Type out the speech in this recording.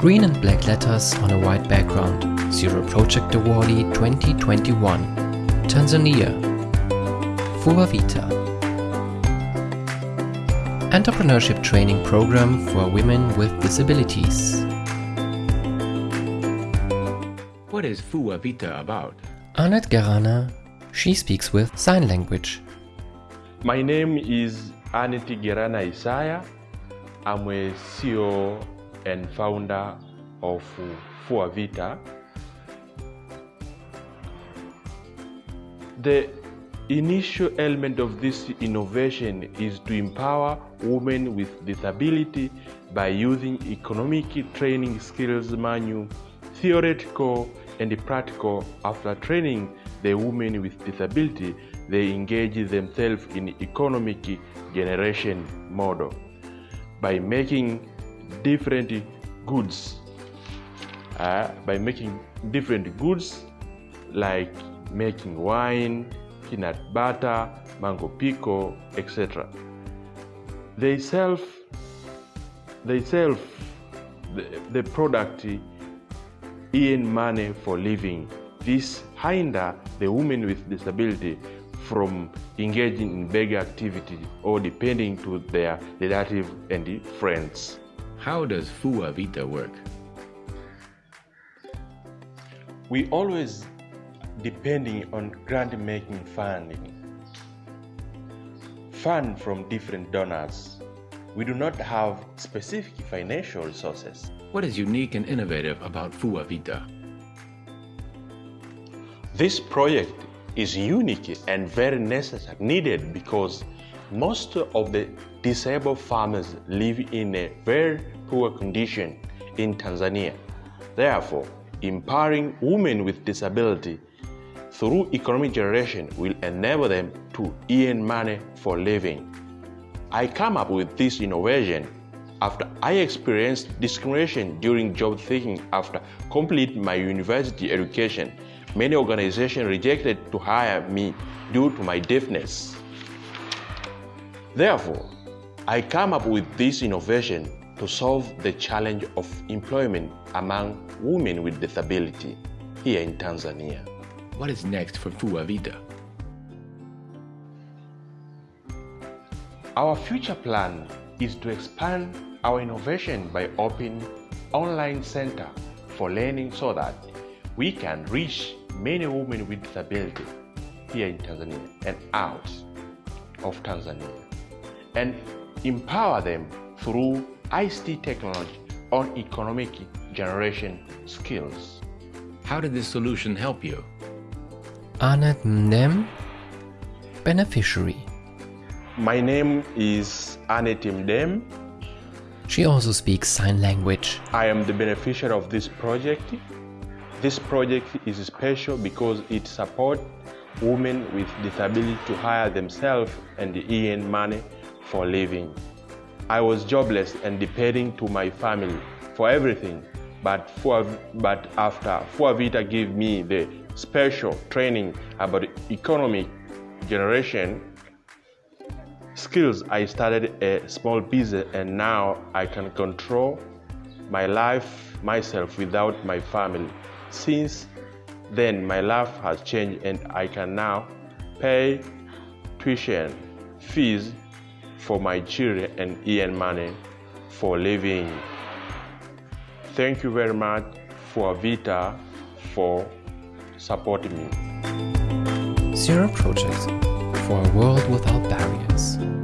Green and black letters on a white background. Zero Project Awardee 2021. Tanzania. Fua Vita. Entrepreneurship training program for women with disabilities. What is Fua Vita about? Annette Gerana. She speaks with sign language. My name is Anity Gerana Isaya. I'm a CEO and founder of Fua Vita. The initial element of this innovation is to empower women with disability by using economic training skills manual, theoretical and practical. After training the women with disability, they engage themselves in economic generation model by making different goods. Uh, by making different goods like making wine peanut butter mango pico etc they sell they sell the, the product in money for living. This hinder the women with disability from engaging in beggar activity or depending to their relative and friends. How does Fua Vita work? We always depending on grant making funding. Fund from different donors. We do not have specific financial resources. What is unique and innovative about Fua Vita? This project is unique and very necessary, needed because most of the disabled farmers live in a very poor condition in Tanzania. Therefore, empowering women with disability through economic generation will enable them to earn money for living. I come up with this innovation after I experienced discrimination during job seeking after completing my university education Many organizations rejected to hire me due to my deafness. Therefore, I come up with this innovation to solve the challenge of employment among women with disability here in Tanzania. What is next for Fua Vita? Our future plan is to expand our innovation by opening online center for learning so that we can reach many women with disability here in Tanzania and out of Tanzania and empower them through ICT technology on economic generation skills. How did this solution help you? Annette Mdem, beneficiary. My name is Annette Mdem. She also speaks sign language. I am the beneficiary of this project this project is special because it supports women with disability to hire themselves and earn money for living. I was jobless and depending to my family for everything, but, for, but after Fua Vita gave me the special training about economic generation skills, I started a small business and now I can control my life myself without my family. Since then, my life has changed and I can now pay tuition fees for my children and earn money for living. Thank you very much Fua Vita for supporting me. Zero Project for a world without barriers.